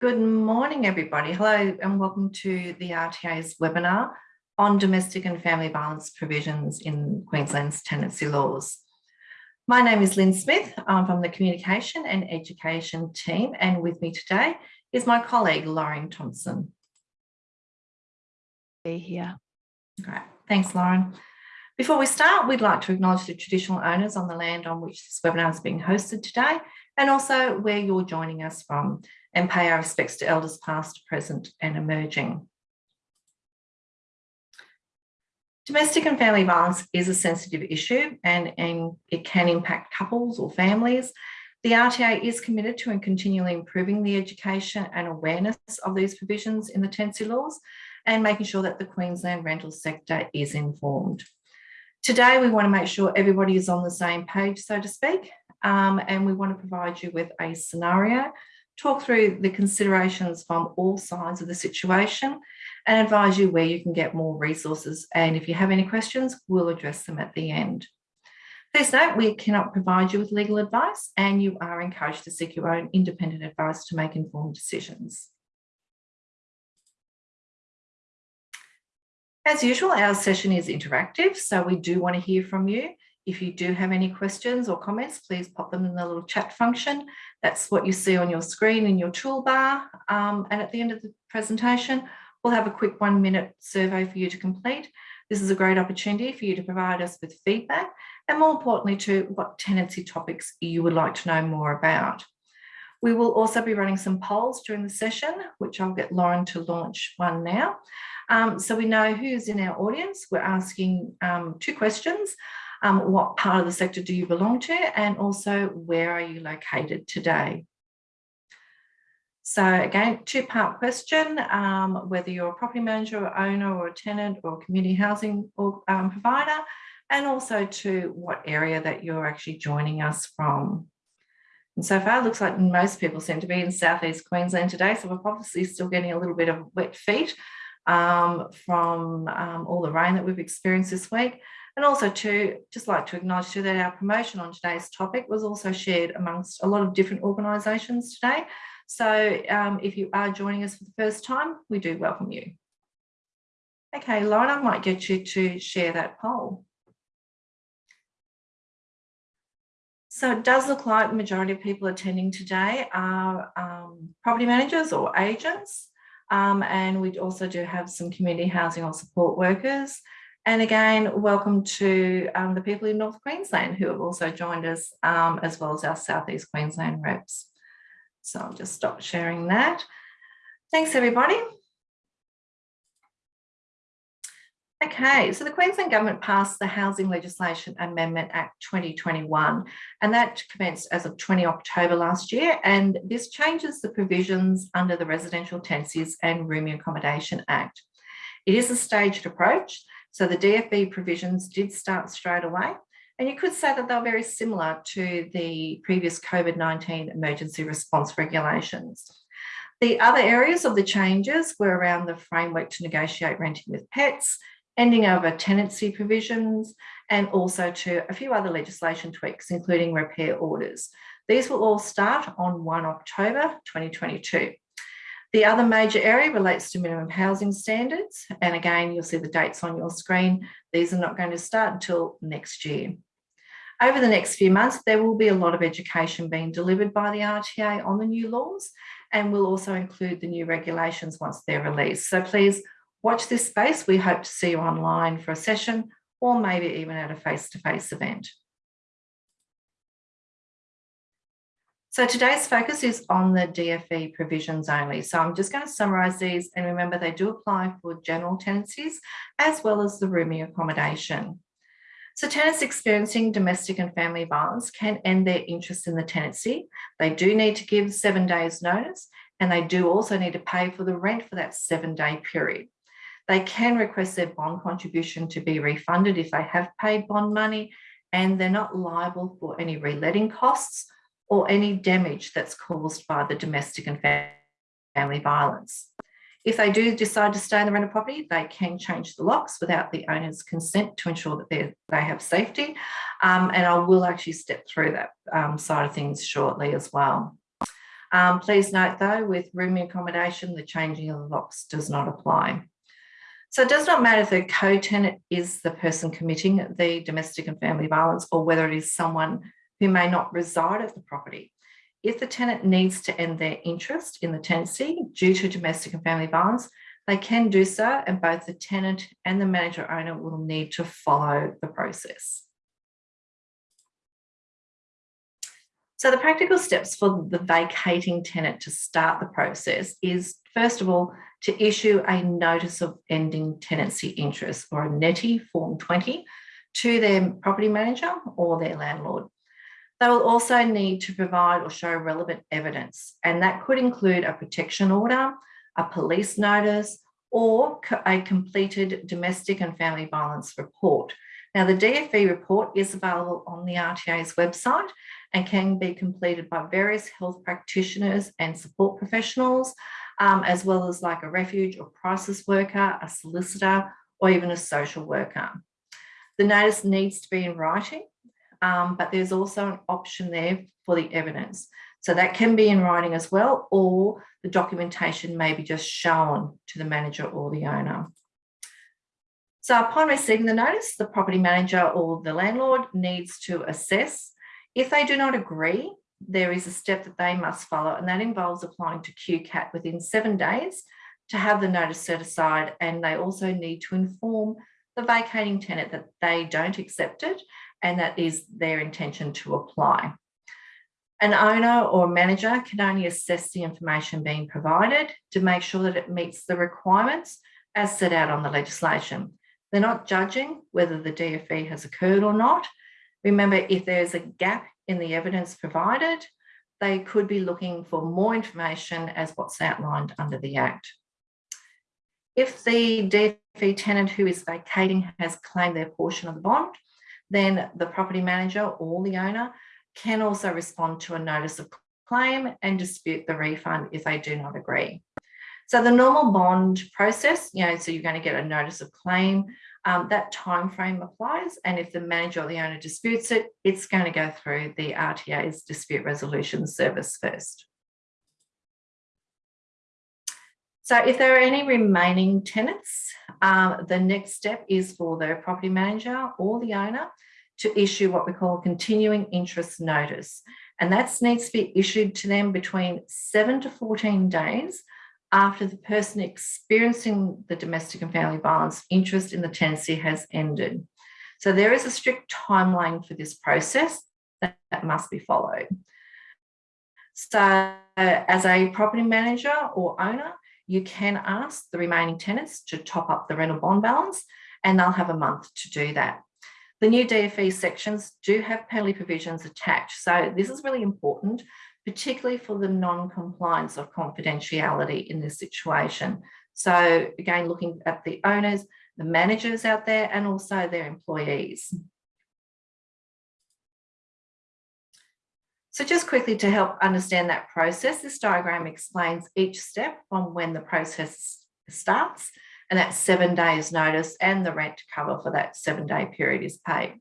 Good morning, everybody. Hello and welcome to the RTA's webinar on domestic and family violence provisions in Queensland's tenancy laws. My name is Lynn Smith. I'm from the Communication and Education team and with me today is my colleague Lauren Thompson. Be here. Great. Thanks, Lauren. Before we start, we'd like to acknowledge the traditional owners on the land on which this webinar is being hosted today and also where you're joining us from and pay our respects to elders past, present and emerging. Domestic and family violence is a sensitive issue and, and it can impact couples or families. The RTA is committed to and continually improving the education and awareness of these provisions in the tenancy laws and making sure that the Queensland rental sector is informed. Today, we want to make sure everybody is on the same page, so to speak, um, and we want to provide you with a scenario talk through the considerations from all sides of the situation and advise you where you can get more resources. And if you have any questions, we'll address them at the end. Please note, we cannot provide you with legal advice and you are encouraged to seek your own independent advice to make informed decisions. As usual, our session is interactive, so we do want to hear from you. If you do have any questions or comments, please pop them in the little chat function. That's what you see on your screen in your toolbar. Um, and at the end of the presentation, we'll have a quick one minute survey for you to complete. This is a great opportunity for you to provide us with feedback and more importantly to what tenancy topics you would like to know more about. We will also be running some polls during the session, which I'll get Lauren to launch one now. Um, so we know who's in our audience. We're asking um, two questions um, what part of the sector do you belong to and also where are you located today? So again, two-part question, um, whether you're a property manager or owner or a tenant or community housing or, um, provider, and also to what area that you're actually joining us from. And so far, it looks like most people seem to be in southeast Queensland today, so we're obviously still getting a little bit of wet feet um, from um, all the rain that we've experienced this week. And also to just like to acknowledge too that our promotion on today's topic was also shared amongst a lot of different organisations today. So um, if you are joining us for the first time, we do welcome you. Okay, Lauren, I might get you to share that poll. So it does look like the majority of people attending today are um, property managers or agents. Um, and we also do have some community housing or support workers and again, welcome to um, the people in North Queensland who have also joined us, um, as well as our Southeast Queensland reps. So I'll just stop sharing that. Thanks, everybody. Okay, so the Queensland Government passed the Housing Legislation Amendment Act 2021, and that commenced as of 20 October last year. And this changes the provisions under the Residential Tenancies and Rooming Accommodation Act. It is a staged approach, so the DFV provisions did start straight away. And you could say that they're very similar to the previous COVID-19 emergency response regulations. The other areas of the changes were around the framework to negotiate renting with pets, ending over tenancy provisions, and also to a few other legislation tweaks, including repair orders. These will all start on 1 October 2022. The other major area relates to minimum housing standards. And again, you'll see the dates on your screen. These are not going to start until next year. Over the next few months, there will be a lot of education being delivered by the RTA on the new laws, and we'll also include the new regulations once they're released. So please watch this space. We hope to see you online for a session or maybe even at a face-to-face -face event. So today's focus is on the DFV provisions only. So I'm just going to summarise these and remember they do apply for general tenancies as well as the rooming accommodation. So tenants experiencing domestic and family violence can end their interest in the tenancy. They do need to give seven days notice and they do also need to pay for the rent for that seven day period. They can request their bond contribution to be refunded if they have paid bond money and they're not liable for any reletting costs or any damage that's caused by the domestic and family violence. If they do decide to stay in the rental property, they can change the locks without the owner's consent to ensure that they have safety. Um, and I will actually step through that um, side of things shortly as well. Um, please note though, with rooming accommodation, the changing of the locks does not apply. So it does not matter if the co-tenant is the person committing the domestic and family violence or whether it is someone who may not reside at the property. If the tenant needs to end their interest in the tenancy due to domestic and family violence, they can do so and both the tenant and the manager owner will need to follow the process. So the practical steps for the vacating tenant to start the process is first of all, to issue a notice of ending tenancy interest or a NETI form 20 to their property manager or their landlord. They will also need to provide or show relevant evidence, and that could include a protection order, a police notice, or a completed domestic and family violence report. Now, the DFV report is available on the RTA's website and can be completed by various health practitioners and support professionals, um, as well as like a refuge or crisis worker, a solicitor, or even a social worker. The notice needs to be in writing um, but there's also an option there for the evidence. So that can be in writing as well, or the documentation may be just shown to the manager or the owner. So upon receiving the notice, the property manager or the landlord needs to assess. If they do not agree, there is a step that they must follow, and that involves applying to QCAT within seven days to have the notice set aside. And they also need to inform the vacating tenant that they don't accept it and that is their intention to apply. An owner or manager can only assess the information being provided to make sure that it meets the requirements as set out on the legislation. They're not judging whether the DFV has occurred or not. Remember, if there's a gap in the evidence provided, they could be looking for more information as what's outlined under the Act. If the DFV tenant who is vacating has claimed their portion of the bond, then the property manager or the owner can also respond to a notice of claim and dispute the refund if they do not agree. So the normal bond process, you know, so you're going to get a notice of claim, um, that time frame applies. And if the manager or the owner disputes it, it's going to go through the RTA's dispute resolution service first. So if there are any remaining tenants, um, the next step is for the property manager or the owner to issue what we call a continuing interest notice. And that needs to be issued to them between seven to 14 days after the person experiencing the domestic and family violence interest in the tenancy has ended. So there is a strict timeline for this process that, that must be followed. So as a property manager or owner, you can ask the remaining tenants to top up the rental bond balance and they'll have a month to do that. The new DFV sections do have penalty provisions attached. So this is really important, particularly for the non-compliance of confidentiality in this situation. So again, looking at the owners, the managers out there, and also their employees. So just quickly to help understand that process, this diagram explains each step from when the process starts and that seven days notice and the rent cover for that seven day period is paid.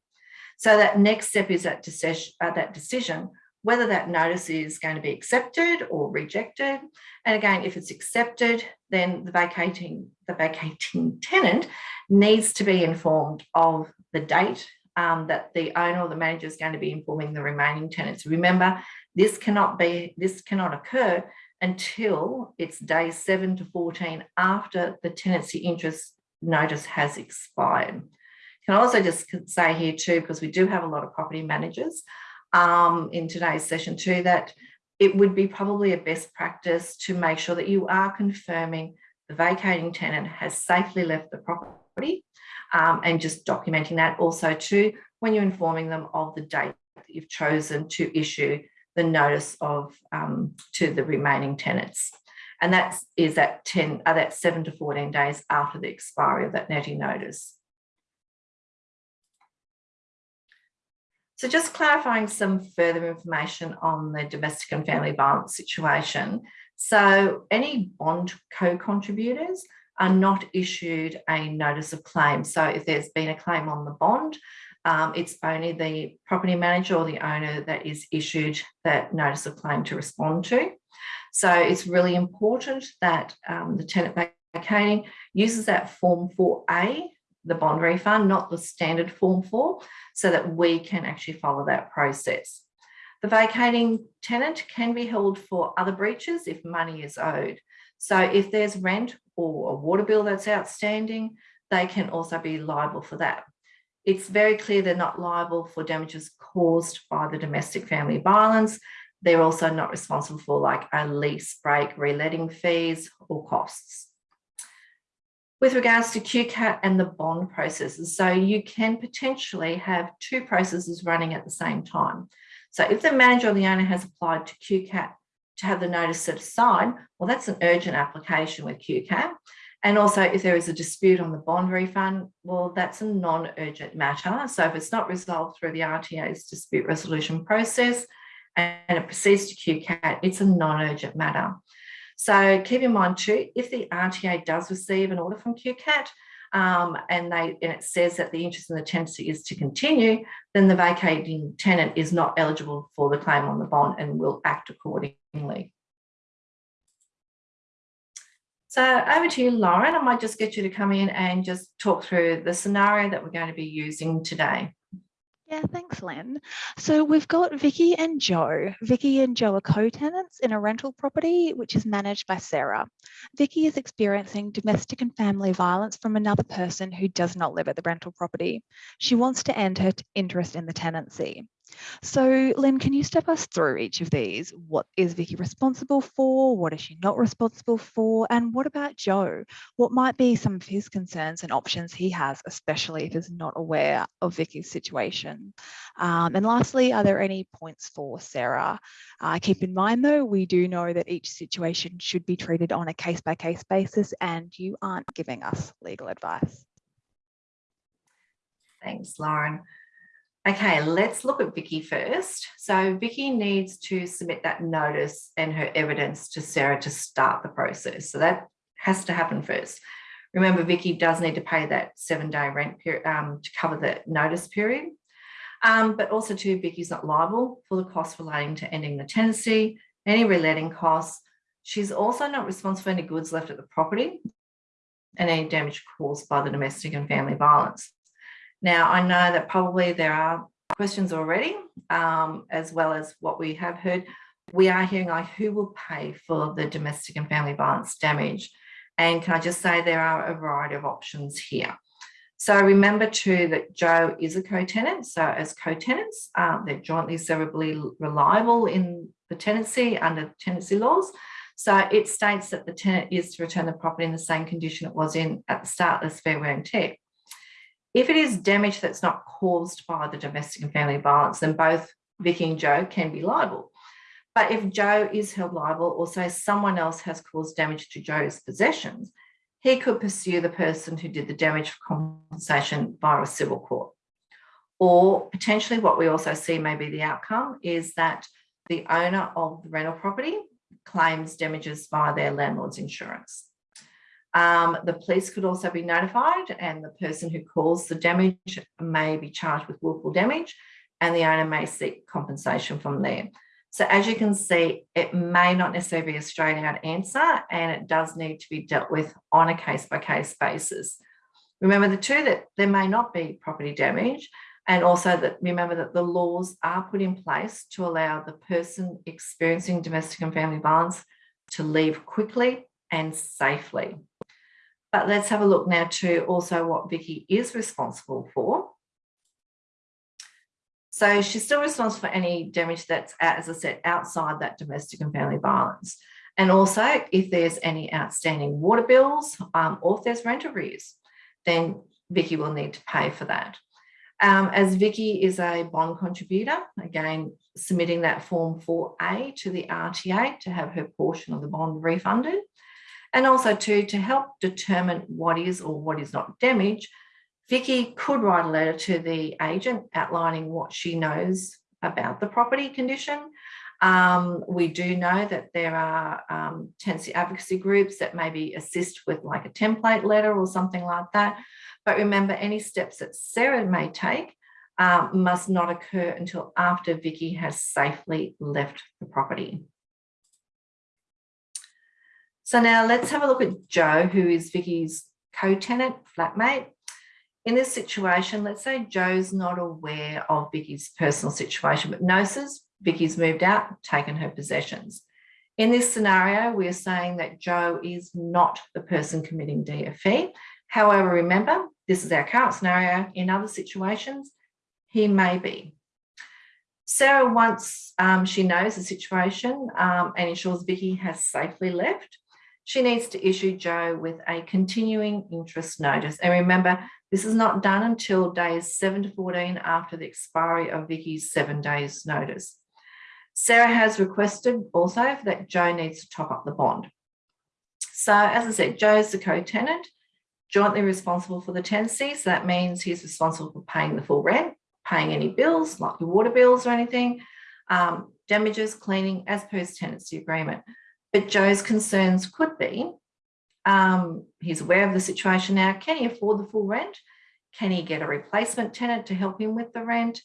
So that next step is that decision, uh, that decision whether that notice is going to be accepted or rejected. And again, if it's accepted, then the vacating, the vacating tenant needs to be informed of the date um, that the owner or the manager is going to be informing the remaining tenants. Remember, this cannot be, this cannot occur until it's day seven to 14 after the tenancy interest notice has expired. Can I also just say here too, because we do have a lot of property managers um, in today's session too, that it would be probably a best practice to make sure that you are confirming the vacating tenant has safely left the property um, and just documenting that also too when you're informing them of the date that you've chosen to issue the notice of um, to the remaining tenants. And that is at 10, uh, that's 7 to 14 days after the expiry of that NETI notice. So just clarifying some further information on the domestic and family violence situation. So any bond co-contributors are not issued a notice of claim. So if there's been a claim on the bond, um, it's only the property manager or the owner that is issued that notice of claim to respond to. So it's really important that um, the tenant vacating uses that form 4A, the bond refund, not the standard form 4, so that we can actually follow that process. The vacating tenant can be held for other breaches if money is owed. So if there's rent or a water bill that's outstanding, they can also be liable for that. It's very clear they're not liable for damages caused by the domestic family violence. They're also not responsible for like a lease break, reletting fees or costs. With regards to QCAT and the bond processes, so you can potentially have two processes running at the same time. So if the manager or the owner has applied to QCAT to have the notice set aside, well, that's an urgent application with QCAT. And also if there is a dispute on the bond refund, well, that's a non-urgent matter. So if it's not resolved through the RTA's dispute resolution process and it proceeds to QCAT, it's a non-urgent matter. So keep in mind too, if the RTA does receive an order from QCAT um, and, they, and it says that the interest in the tenancy is to continue, then the vacating tenant is not eligible for the claim on the bond and will act accordingly. So over to you, Lauren. I might just get you to come in and just talk through the scenario that we're going to be using today. Yeah, thanks, Lynn. So we've got Vicky and Joe. Vicky and Joe are co-tenants in a rental property, which is managed by Sarah. Vicky is experiencing domestic and family violence from another person who does not live at the rental property. She wants to end her interest in the tenancy. So Lynn, can you step us through each of these? What is Vicky responsible for? What is she not responsible for? And what about Joe? What might be some of his concerns and options he has, especially if he's not aware of Vicky's situation? Um, and lastly, are there any points for Sarah? Uh, keep in mind though, we do know that each situation should be treated on a case by case basis and you aren't giving us legal advice. Thanks, Lauren. Okay, let's look at Vicky first. So Vicky needs to submit that notice and her evidence to Sarah to start the process. So that has to happen first. Remember, Vicky does need to pay that seven day rent period um, to cover the notice period. Um, but also too, Vicky's not liable for the costs relating to ending the tenancy, any reletting costs. She's also not responsible for any goods left at the property and any damage caused by the domestic and family violence. Now, I know that probably there are questions already, um, as well as what we have heard. We are hearing like who will pay for the domestic and family violence damage? And can I just say there are a variety of options here. So remember too that Joe is a co-tenant. So as co-tenants, um, they're jointly severably reliable in the tenancy under tenancy laws. So it states that the tenant is to return the property in the same condition it was in at the start of as fair wear and tear. If it is damage that's not caused by the domestic and family violence, then both Vicky and Joe can be liable. But if Joe is held liable or say someone else has caused damage to Joe's possessions, he could pursue the person who did the damage for compensation via a civil court. Or potentially what we also see may be the outcome is that the owner of the rental property claims damages via their landlord's insurance. Um, the police could also be notified and the person who caused the damage may be charged with willful damage and the owner may seek compensation from there. So as you can see, it may not necessarily be a straight out answer and it does need to be dealt with on a case by case basis. Remember the two that there may not be property damage and also that remember that the laws are put in place to allow the person experiencing domestic and family violence to leave quickly and safely. But let's have a look now to also what Vicky is responsible for. So she's still responsible for any damage that's, as I said, outside that domestic and family violence. And also if there's any outstanding water bills um, or if there's rent arrears, then Vicky will need to pay for that. Um, as Vicky is a bond contributor, again, submitting that form 4A to the RTA to have her portion of the bond refunded. And also too, to help determine what is or what is not damage, Vicky could write a letter to the agent outlining what she knows about the property condition. Um, we do know that there are um, tenancy advocacy groups that maybe assist with like a template letter or something like that. But remember, any steps that Sarah may take um, must not occur until after Vicky has safely left the property. So now let's have a look at Joe, who is Vicky's co-tenant, flatmate. In this situation, let's say Joe's not aware of Vicky's personal situation, but knows Vicky's moved out, taken her possessions. In this scenario, we are saying that Joe is not the person committing DFV. However, remember, this is our current scenario. In other situations, he may be. Sarah, once um, she knows the situation um, and ensures Vicky has safely left, she needs to issue Joe with a continuing interest notice. And remember, this is not done until days 7 to 14 after the expiry of Vicky's seven days notice. Sarah has requested also that Joe needs to top up the bond. So as I said, Joe's the co-tenant, jointly responsible for the tenancy. So that means he's responsible for paying the full rent, paying any bills, like your water bills or anything, um, damages, cleaning as per his tenancy agreement. But Joe's concerns could be, um, he's aware of the situation now. Can he afford the full rent? Can he get a replacement tenant to help him with the rent?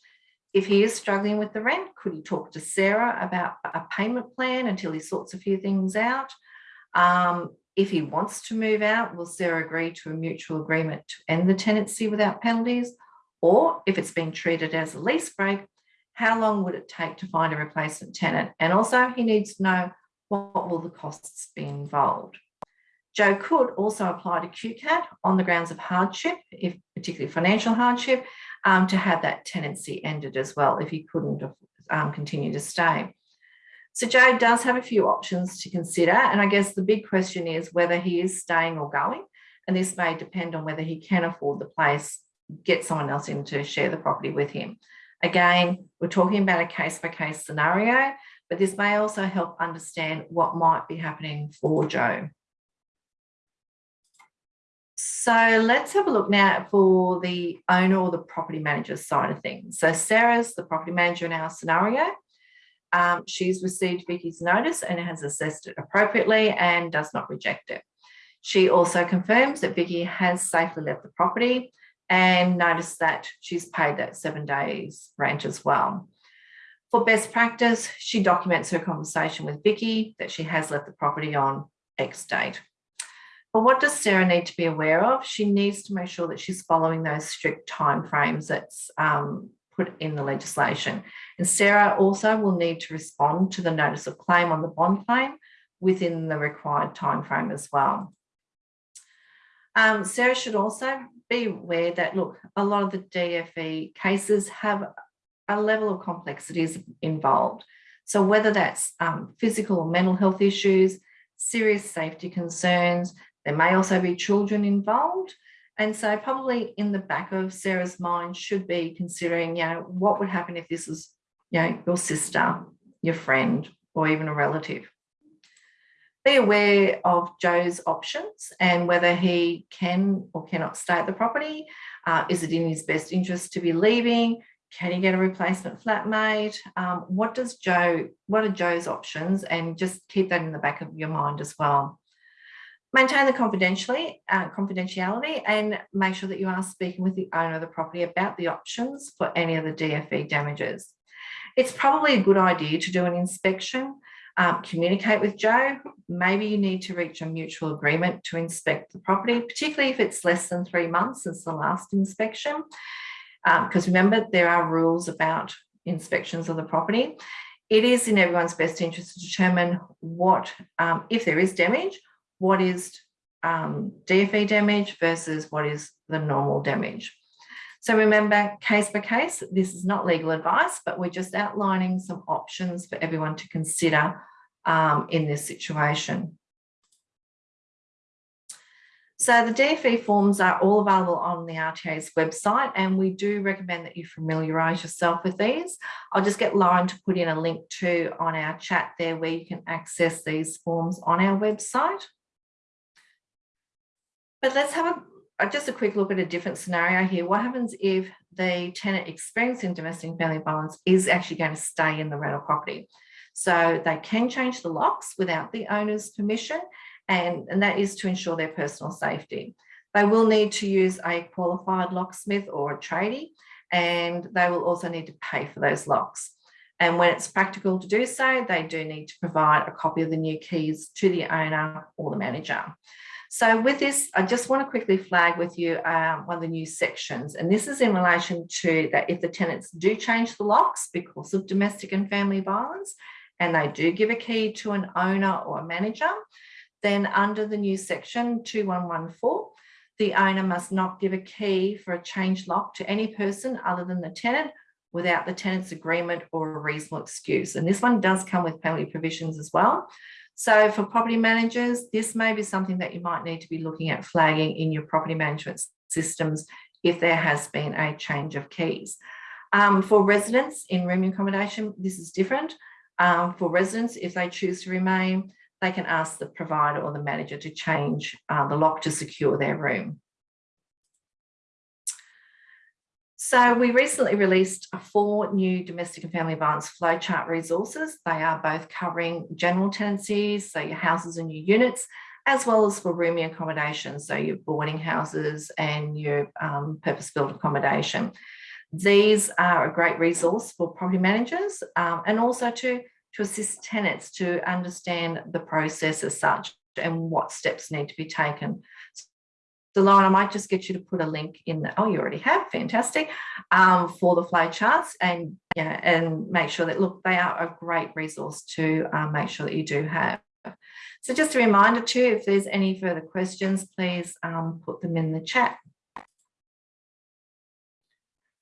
If he is struggling with the rent, could he talk to Sarah about a payment plan until he sorts a few things out? Um, if he wants to move out, will Sarah agree to a mutual agreement to end the tenancy without penalties? Or if it's been treated as a lease break, how long would it take to find a replacement tenant? And also he needs to know what will the costs be involved. Joe could also apply to QCAT on the grounds of hardship, if particularly financial hardship, um, to have that tenancy ended as well if he couldn't um, continue to stay. So Joe does have a few options to consider. And I guess the big question is whether he is staying or going. And this may depend on whether he can afford the place, get someone else in to share the property with him. Again, we're talking about a case by case scenario, but this may also help understand what might be happening for Joe. So let's have a look now for the owner or the property manager side of things. So Sarah's the property manager in our scenario. Um, she's received Vicky's notice and has assessed it appropriately and does not reject it. She also confirms that Vicky has safely left the property and noticed that she's paid that seven days rent as well. For best practice, she documents her conversation with Vicky that she has left the property on X date. But what does Sarah need to be aware of? She needs to make sure that she's following those strict timeframes that's um, put in the legislation. And Sarah also will need to respond to the notice of claim on the bond claim within the required timeframe as well. Um, Sarah should also be aware that, look, a lot of the DFV cases have a level of complexities involved. So whether that's um, physical or mental health issues, serious safety concerns, there may also be children involved. And so probably in the back of Sarah's mind should be considering, you know, what would happen if this was, you know, your sister, your friend, or even a relative. Be aware of Joe's options and whether he can or cannot stay at the property. Uh, is it in his best interest to be leaving? Can you get a replacement flatmate? Um, what does Joe, what are Joe's options? And just keep that in the back of your mind as well. Maintain the confidentially, uh, confidentiality and make sure that you are speaking with the owner of the property about the options for any of the DFV damages. It's probably a good idea to do an inspection, um, communicate with Joe. Maybe you need to reach a mutual agreement to inspect the property, particularly if it's less than three months since the last inspection. Because um, remember, there are rules about inspections of the property. It is in everyone's best interest to determine what, um, if there is damage, what is um, DFV damage versus what is the normal damage. So remember, case by case, this is not legal advice, but we're just outlining some options for everyone to consider um, in this situation. So the DFV forms are all available on the RTA's website and we do recommend that you familiarise yourself with these. I'll just get Lauren to put in a link to on our chat there where you can access these forms on our website. But let's have a, uh, just a quick look at a different scenario here. What happens if the tenant experiencing domestic family violence is actually going to stay in the rental property? So they can change the locks without the owner's permission, and, and that is to ensure their personal safety. They will need to use a qualified locksmith or a tradie, and they will also need to pay for those locks. And when it's practical to do so, they do need to provide a copy of the new keys to the owner or the manager. So with this, I just want to quickly flag with you um, one of the new sections, and this is in relation to that if the tenants do change the locks because of domestic and family violence, and they do give a key to an owner or a manager, then under the new section 2114, the owner must not give a key for a change lock to any person other than the tenant without the tenant's agreement or a reasonable excuse. And this one does come with penalty provisions as well. So for property managers, this may be something that you might need to be looking at flagging in your property management systems if there has been a change of keys. Um, for residents in room accommodation, this is different. Um, for residents, if they choose to remain, they can ask the provider or the manager to change uh, the lock to secure their room. So we recently released four new domestic and family violence flowchart resources. They are both covering general tenancies, so your houses and your units, as well as for rooming accommodation, so your boarding houses and your um, purpose-built accommodation. These are a great resource for property managers um, and also to, to assist tenants to understand the process as such and what steps need to be taken. So Lauren, I might just get you to put a link in the, oh, you already have, fantastic, um, for the flow charts and, yeah, and make sure that, look, they are a great resource to um, make sure that you do have. So just a reminder too, if there's any further questions, please um, put them in the chat.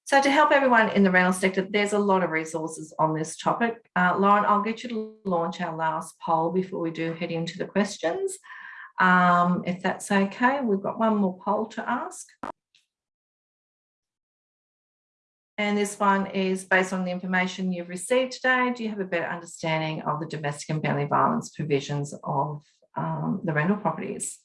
So to help everyone in the rental sector, there's a lot of resources on this topic. Uh, Lauren, I'll get you to launch our last poll before we do head into the questions. Um, if that's okay, we've got one more poll to ask. And this one is based on the information you've received today. Do you have a better understanding of the domestic and family violence provisions of um, the rental properties?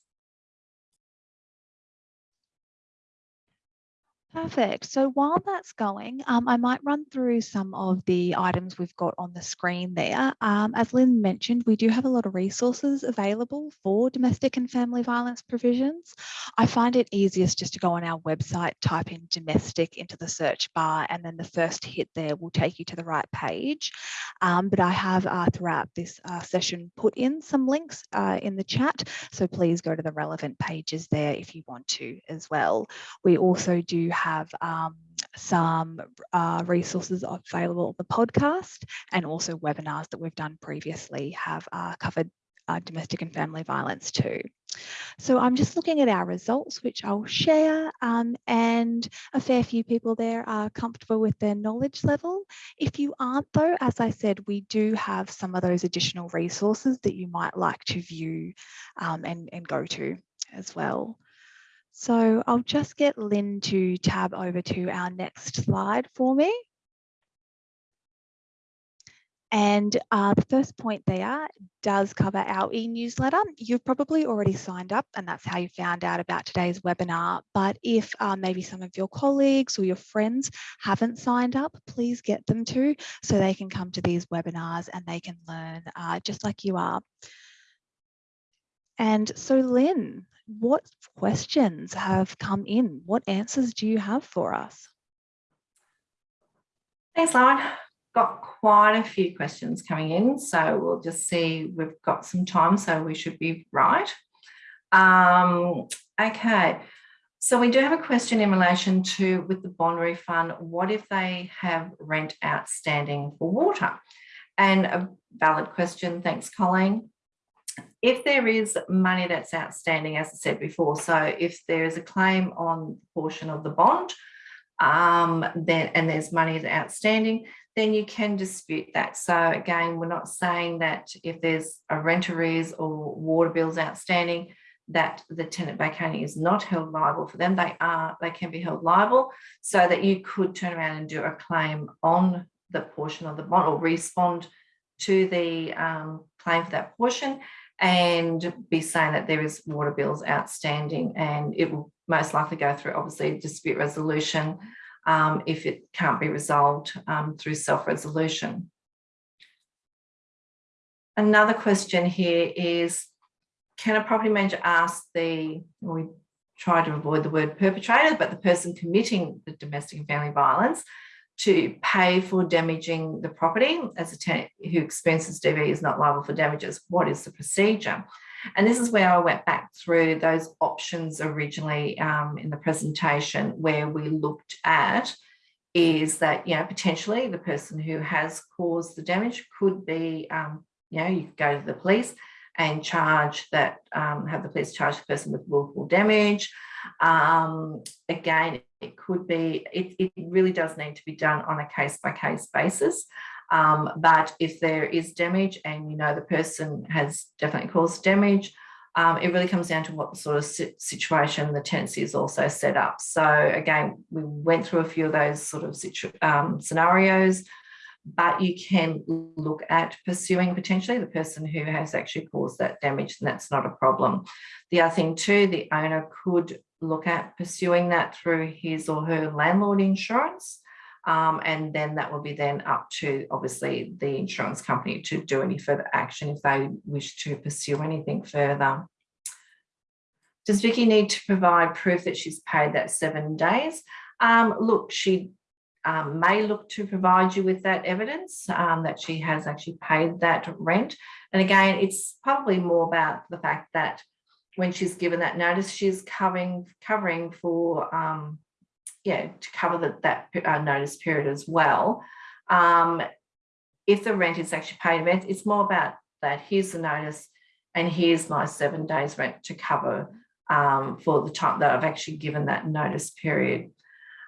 Perfect. So while that's going, um, I might run through some of the items we've got on the screen there. Um, as Lynn mentioned, we do have a lot of resources available for domestic and family violence provisions. I find it easiest just to go on our website, type in domestic into the search bar, and then the first hit there will take you to the right page. Um, but I have uh, throughout this uh, session put in some links uh, in the chat, so please go to the relevant pages there if you want to as well. We also do have have um, some uh, resources available on the podcast and also webinars that we've done previously have uh, covered uh, domestic and family violence too. So I'm just looking at our results, which I'll share, um, and a fair few people there are comfortable with their knowledge level. If you aren't though, as I said, we do have some of those additional resources that you might like to view um, and, and go to as well. So I'll just get Lynn to tab over to our next slide for me. And uh, the first point there does cover our e-newsletter. You've probably already signed up and that's how you found out about today's webinar. But if uh, maybe some of your colleagues or your friends haven't signed up, please get them to so they can come to these webinars and they can learn uh, just like you are. And so Lynn, what questions have come in? What answers do you have for us? Thanks, Lauren. Got quite a few questions coming in, so we'll just see. We've got some time, so we should be right. Um, okay, so we do have a question in relation to with the bond refund. What if they have rent outstanding for water? And a valid question. Thanks, Colleen if there is money that's outstanding, as I said before, so if there is a claim on portion of the bond, um, then and there's money outstanding, then you can dispute that. So again, we're not saying that if there's a rent arrears or water bills outstanding, that the tenant vacating is not held liable for them. They are, they can be held liable so that you could turn around and do a claim on the portion of the bond or respond to the um, claim for that portion and be saying that there is water bills outstanding and it will most likely go through obviously dispute resolution um, if it can't be resolved um, through self-resolution. Another question here is, can a property manager ask the, we try to avoid the word perpetrator, but the person committing the domestic and family violence to pay for damaging the property as a tenant who experiences DV is not liable for damages. What is the procedure? And this is where I went back through those options originally um, in the presentation where we looked at is that, you know, potentially the person who has caused the damage could be, um, you know, you could go to the police and charge that, um, have the police charge the person with willful damage. Um, again, it could be, it, it really does need to be done on a case by case basis. Um, but if there is damage and you know the person has definitely caused damage, um, it really comes down to what sort of situation the tenancy is also set up. So again, we went through a few of those sort of um, scenarios, but you can look at pursuing potentially the person who has actually caused that damage and that's not a problem. The other thing too, the owner could look at pursuing that through his or her landlord insurance. Um, and then that will be then up to obviously the insurance company to do any further action if they wish to pursue anything further. Does Vicky need to provide proof that she's paid that seven days? Um, look, she um, may look to provide you with that evidence um, that she has actually paid that rent. And again, it's probably more about the fact that when she's given that notice, she's covering covering for um, yeah, to cover the, that uh, notice period as well. Um, if the rent is actually paid rent, it's more about that here's the notice and here's my seven days rent to cover um, for the time that I've actually given that notice period.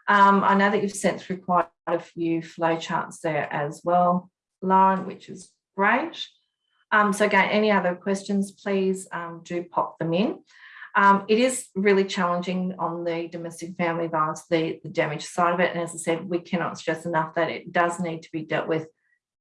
Um, I know that you've sent through quite a few flowcharts there as well, Lauren, which is great. Um, so again, any other questions, please um, do pop them in. Um, it is really challenging on the domestic family violence, the, the damage side of it. And as I said, we cannot stress enough that it does need to be dealt with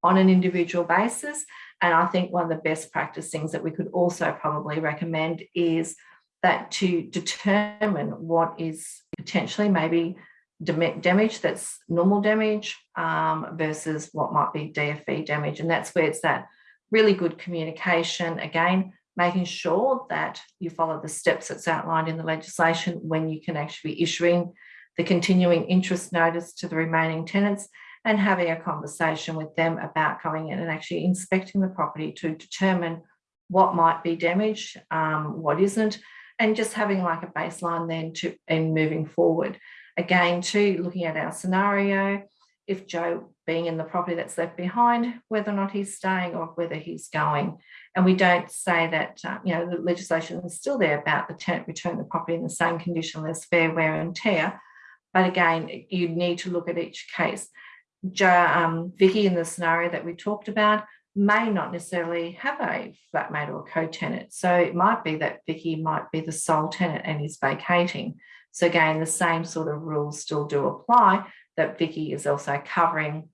on an individual basis. And I think one of the best practice things that we could also probably recommend is that to determine what is potentially maybe damage that's normal damage um, versus what might be DFV damage. And that's where it's that really good communication. Again, making sure that you follow the steps that's outlined in the legislation when you can actually be issuing the continuing interest notice to the remaining tenants and having a conversation with them about going in and actually inspecting the property to determine what might be damaged, um, what isn't, and just having like a baseline then to and moving forward. Again, to looking at our scenario, if Joe being in the property that's left behind, whether or not he's staying or whether he's going. And we don't say that, uh, you know, the legislation is still there about the tenant return the property in the same condition as fair wear and tear. But again, you need to look at each case. Joe, um, Vicky in the scenario that we talked about may not necessarily have a flatmate or co-tenant. So it might be that Vicky might be the sole tenant and is vacating. So again, the same sort of rules still do apply that Vicky is also covering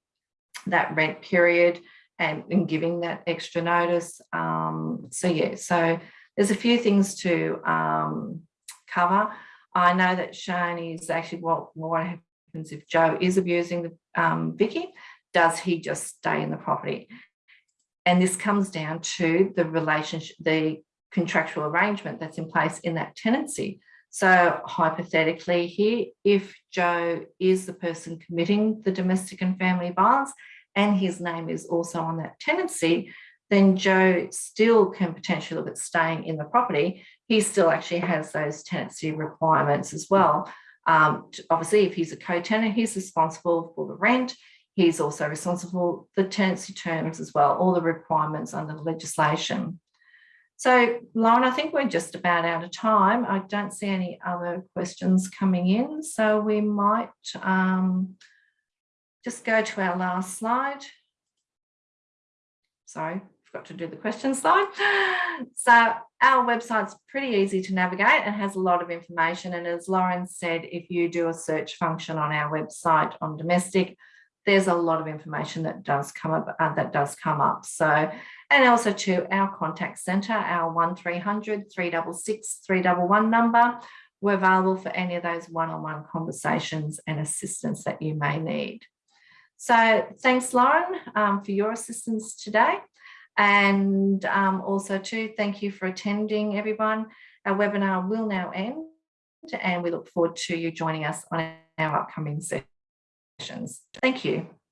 that rent period and, and giving that extra notice. Um, so yeah, so there's a few things to um, cover. I know that Shane is actually what, what happens if Joe is abusing the um, Vicky, does he just stay in the property? And this comes down to the relationship, the contractual arrangement that's in place in that tenancy. So hypothetically here, if Joe is the person committing the domestic and family violence and his name is also on that tenancy, then Joe still can potentially look at staying in the property. He still actually has those tenancy requirements as well. Um, obviously, if he's a co-tenant, he's responsible for the rent. He's also responsible for the tenancy terms as well, all the requirements under the legislation. So Lauren, I think we're just about out of time. I don't see any other questions coming in. So we might um, just go to our last slide. Sorry, forgot to do the question slide. So our website's pretty easy to navigate and has a lot of information. And as Lauren said, if you do a search function on our website on domestic, there's a lot of information that does come up uh, that does come up. So and also to our contact centre, our 1300 366 311 number. We're available for any of those one-on-one -on -one conversations and assistance that you may need. So thanks, Lauren, um, for your assistance today. And um, also too, thank you for attending everyone. Our webinar will now end and we look forward to you joining us on our upcoming session. Thank you.